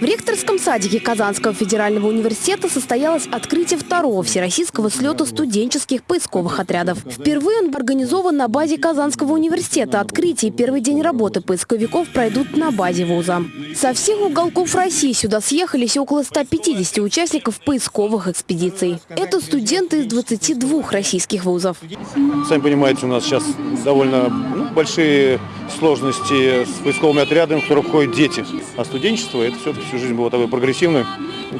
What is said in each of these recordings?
В ректорском садике Казанского федерального университета состоялось открытие второго всероссийского слета студенческих поисковых отрядов. Впервые он организован на базе Казанского университета. Открытие и первый день работы поисковиков пройдут на базе вуза. Со всех уголков России сюда съехались около 150 участников поисковых экспедиций. Это студенты из 22 российских вузов. Сами понимаете, у нас сейчас довольно ну, большие сложности с поисковыми отрядами, в которые входят дети. А студенчество – это все-таки всю жизнь было такой прогрессивной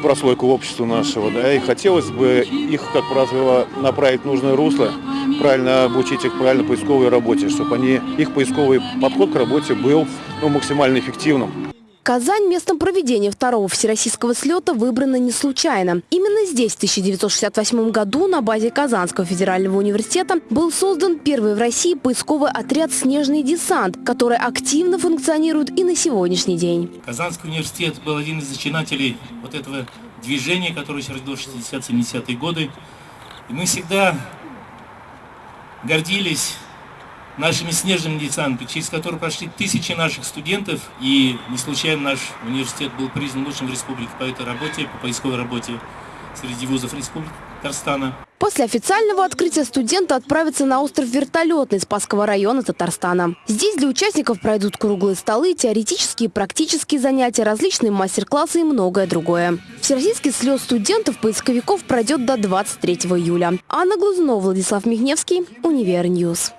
прослойку общества нашего. Да, и хотелось бы их, как правило, направить в нужное русло, правильно обучить их правильно поисковой работе, чтобы они, их поисковый подход к работе был ну, максимально эффективным. Казань местом проведения второго всероссийского слета выбрана не случайно. Именно здесь в 1968 году на базе Казанского федерального университета был создан первый в России поисковый отряд «Снежный десант», который активно функционирует и на сегодняшний день. Казанский университет был один из зачинателей вот этого движения, которое родилось в 60-70-е годы. И мы всегда гордились нашими снежными десантами, через которые прошли тысячи наших студентов. И не случайно наш университет был признан лучшим в республике по этой работе, по поисковой работе среди вузов республики Татарстана. После официального открытия студенты отправятся на остров Вертолетный Спасского района Татарстана. Здесь для участников пройдут круглые столы, теоретические и практические занятия, различные мастер-классы и многое другое. Всероссийский слет студентов-поисковиков пройдет до 23 июля. Анна Глазунова, Владислав Мигневский, Univer News.